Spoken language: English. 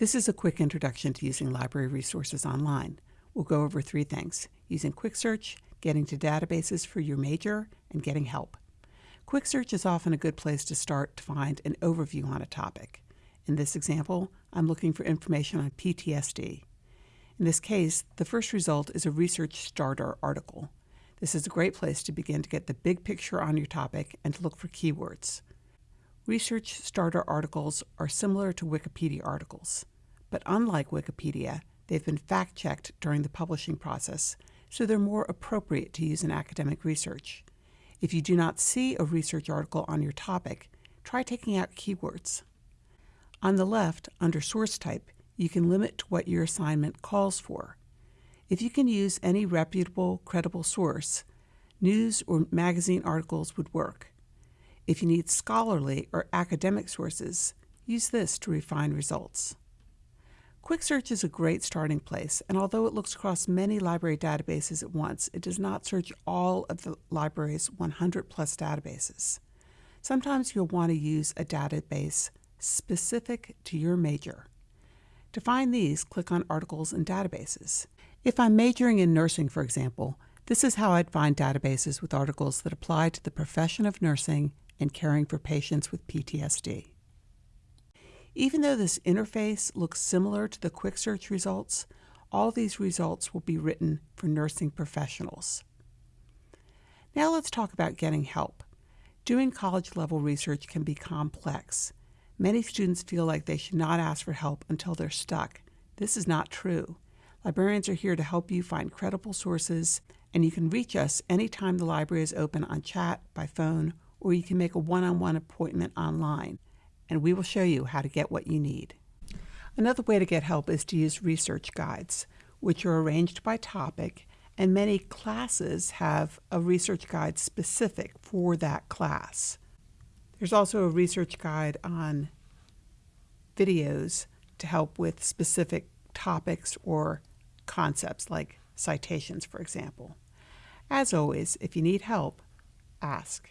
This is a quick introduction to using library resources online. We'll go over three things, using Quick Search, getting to databases for your major, and getting help. Quick Search is often a good place to start to find an overview on a topic. In this example, I'm looking for information on PTSD. In this case, the first result is a Research Starter article. This is a great place to begin to get the big picture on your topic and to look for keywords. Research Starter articles are similar to Wikipedia articles, but unlike Wikipedia, they've been fact-checked during the publishing process, so they're more appropriate to use in academic research. If you do not see a research article on your topic, try taking out keywords. On the left, under source type, you can limit to what your assignment calls for. If you can use any reputable, credible source, news or magazine articles would work. If you need scholarly or academic sources, use this to refine results. Quick Search is a great starting place, and although it looks across many library databases at once, it does not search all of the library's 100 plus databases. Sometimes you'll want to use a database specific to your major. To find these, click on Articles and Databases. If I'm majoring in nursing, for example, this is how I'd find databases with articles that apply to the profession of nursing and caring for patients with PTSD. Even though this interface looks similar to the quick search results, all these results will be written for nursing professionals. Now let's talk about getting help. Doing college level research can be complex. Many students feel like they should not ask for help until they're stuck. This is not true. Librarians are here to help you find credible sources, and you can reach us anytime the library is open on chat, by phone, or you can make a one-on-one appointment online, and we will show you how to get what you need. Another way to get help is to use research guides, which are arranged by topic, and many classes have a research guide specific for that class. There's also a research guide on videos to help with specific topics or concepts like citations, for example. As always, if you need help, ask.